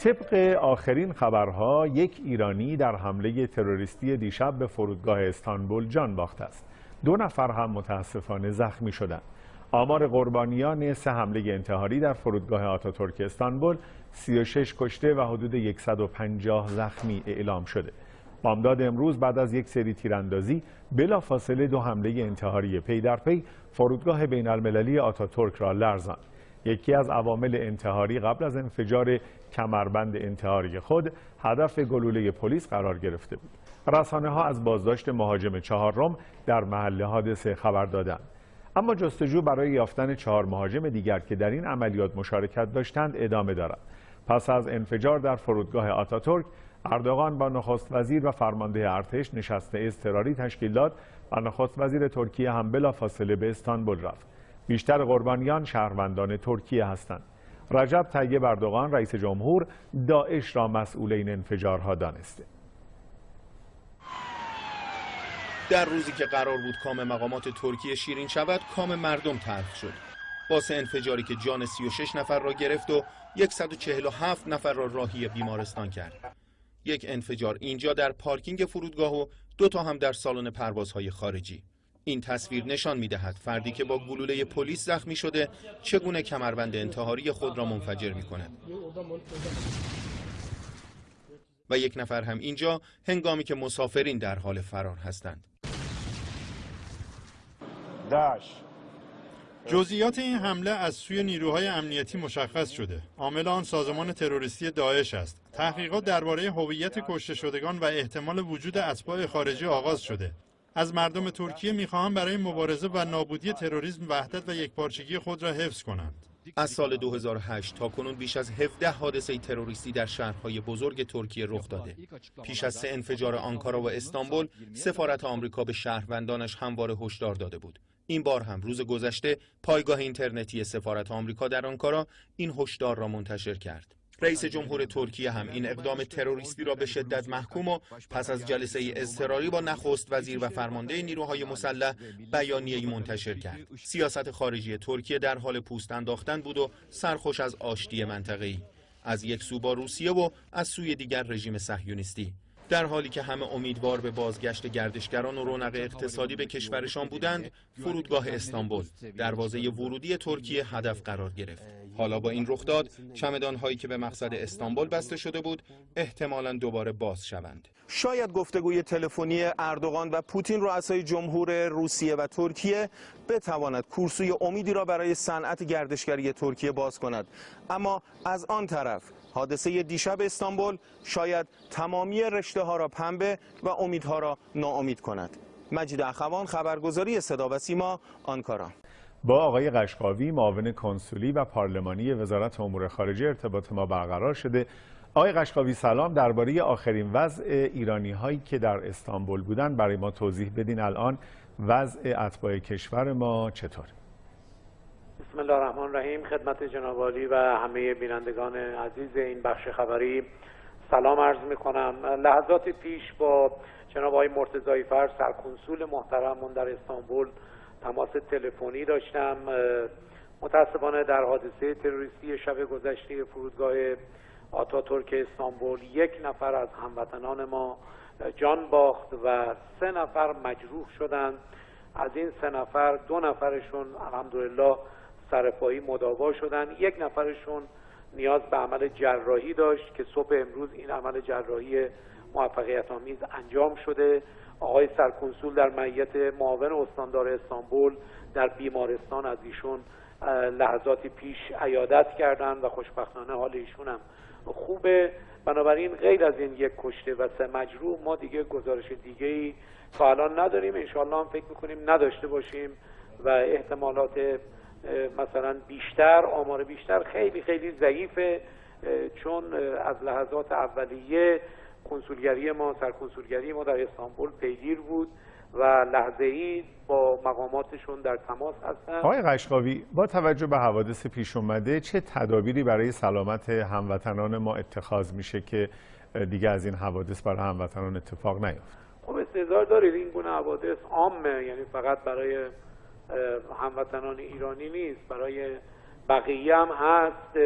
طبق آخرین خبرها یک ایرانی در حمله تروریستی دیشب به فرودگاه استانبول جان باخته است. دو نفر هم متاسفانه زخمی شدند. آمار قربانیان سه حمله انتحاری در فرودگاه آتاتورک استانبول 36 کشته و حدود 150 زخمی اعلام شده. بامداد امروز بعد از یک سری تیراندازی بلافاصله دو حمله انتحاری پی در پی فرودگاه بین المللی آتاتورک را لرزاند. یکی از عوامل انتحاری قبل از انفجار کمربند انتحاری خود هدف گلوله پلیس قرار گرفته بود. رسانه ها از بازداشت مهاجم چهارم در محل حادثه خبر دادند. اما جستجو برای یافتن چهار مهاجم دیگر که در این عملیات مشارکت داشتند ادامه دارد. پس از انفجار در فرودگاه آتاتورک اردوغان با نخست وزیر و فرمانده ارتش نشست اضطراری تشکیل داد و نخست وزیر ترکیه هم بلافاصله به استانبول رفت. بیشتر قربانیان شهروندان ترکیه هستند. رجب طیب اردوغان رئیس جمهور داعش را مسئول این انفجارها دانسته. در روزی که قرار بود کام مقامات ترکیه شیرین شود کام مردم تلخ شد. باس انفجاری که جان 36 نفر را گرفت و 147 نفر را راهی بیمارستان کرد. یک انفجار اینجا در پارکینگ فرودگاه و دو تا هم در سالن پروازهای خارجی. این تصویر نشان می دهد فردی که با گلوله پلیس زخمی شده چگونه کمربند انتحاری خود را منفجر می کند و یک نفر هم اینجا هنگامی که مسافرین در حال فرار هستند جزئیات این حمله از سوی نیروهای امنیتی مشخص شده. عامل آن سازمان تروریستی داعش است. تحقیقات درباره هویت کشته شدگان و احتمال وجود اتباع خارجی آغاز شده. از مردم ترکیه می‌خواهم برای مبارزه و نابودی تروریسم وحدت و یکپارچگی خود را حفظ کنند. از سال 2008 تا کنون بیش از 17 حادثه تروریستی در شهرهای بزرگ ترکیه رخ داده. پیش از سه انفجار آنکارا و استانبول، سفارت آمریکا به شهروندانش همواره هشدار داده بود. این بار هم روز گذشته پایگاه اینترنتی سفارت آمریکا در آنکارا این هشدار را منتشر کرد. رئیس جمهور ترکیه هم این اقدام تروریستی را به شدت محکوم و پس از جلسه اضطراری با نخست وزیر و فرمانده نیروهای مسلح بیانیه‌ای منتشر کرد. سیاست خارجی ترکیه در حال پوست انداختن بود و سرخوش از آشتی منطقه‌ای. از یک سو با روسیه و از سوی دیگر رژیم صهیونیستی. در حالی که همه امیدوار به بازگشت گردشگران و رونق اقتصادی به کشورشان بودند فرودگاه استانبول دروازه ورودی ترکیه هدف قرار گرفت حالا با این رخداد چمدان هایی که به مقصد استانبول بسته شده بود احتمالا دوباره باز شوند. شاید گفتگوی تلفنی اردوغان و پوتین رؤسای جمهور روسیه و ترکیه بتواند کورسوی امیدی را برای صنعت گردشگری ترکیه باز کند. اما از آن طرف حادثه دیشب استانبول شاید تمامی رشته ها را پنبه و امیدها را ناامید کند. مجید اخوان خبرگزاری صدا و سیما آنکارا. با آقای قشقاوی معاون کنسولی و پارلمانی وزارت امور خارجه ارتباط ما برقرار شده. آقای قشقاوی سلام. درباره آخرین وضع ایرانی هایی که در استانبول بودند برای ما توضیح بدین الان. وضع اتباع کشور ما چطور؟ بسم الله الرحمن الرحیم. خدمت جناب و همه بینندگان عزیز این بخش خبری. سلام عرض می کنم لحظات پیش با جناب آقای مرتضایی فرد سرکنسول محترمون در استانبول تماس تلفنی داشتم. متاسفانه در حادثه تروریستی شب گذشته فرودگاه آتاتورک استانبول یک نفر از هموطنان ما جان باخت و سه نفر مجروح شدند. از این سه نفر دو نفرشون الحمدلله سرپایی مداوا شدن یک نفرشون نیاز به عمل جراحی داشت که صبح امروز این عمل جراحی موفقیت آمیز انجام شده. آقای سرکنسول در معیت معاون استاندار استانبول در بیمارستان از ایشون لحظاتی پیش عیادت کردن و خوشبختانه حال ایشون هم خوبه. بنابراین غیر از این یک کشته و سه مجروح ما دیگه گزارش دیگه ای تا الان نداریم. انشالله هم فکر می‌کنیم نداشته باشیم و احتمالات مثلا بیشتر آمار بیشتر خیلی خیلی ضعیفه. چون از لحظات اولیه کنسولگری ما سرکنسولگری ما در استانبول پیگیر بود و لحظه ای با مقاماتشون در تماس هستن. آقای قشقاوی با توجه به حوادث پیش اومده چه تدابیری برای سلامت هموطنان ما اتخاذ میشه که دیگه از این حوادث برای هموطنان اتفاق نیفته خب استعدار دارید این گونه حوادث عامه یعنی فقط برای هموطنان ایرانی نیست برای بقیه هم هست.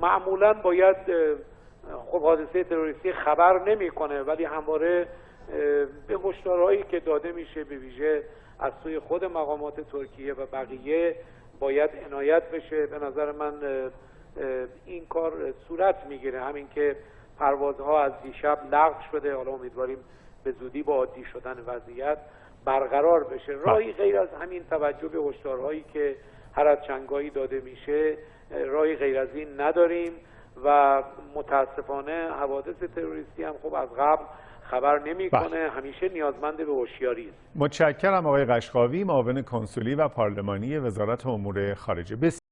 معمولا باید خب حادثه تروریستی خبر نمی‌کنه ولی همواره به هشدارهایی که داده میشه به ویژه از سوی خود مقامات ترکیه و بقیه باید عنایت بشه. به نظر من این کار صورت می‌گیره. همین که پروازها از دیشب لغو شده. حالا امیدواریم به زودی با عادی شدن وضعیت برقرار بشه. راهی غیر از همین توجه به هشدارهایی که هر از چنگایی داده میشه راهی غیر از این نداریم. و متاسفانه حوادث تروریستی هم خب از قبل خبر نمی‌کنه. بله. همیشه نیازمند به هوشیاری است. متشکرم آقای قشقاوی معاون کنسولی و پارلمانی وزارت امور خارجه.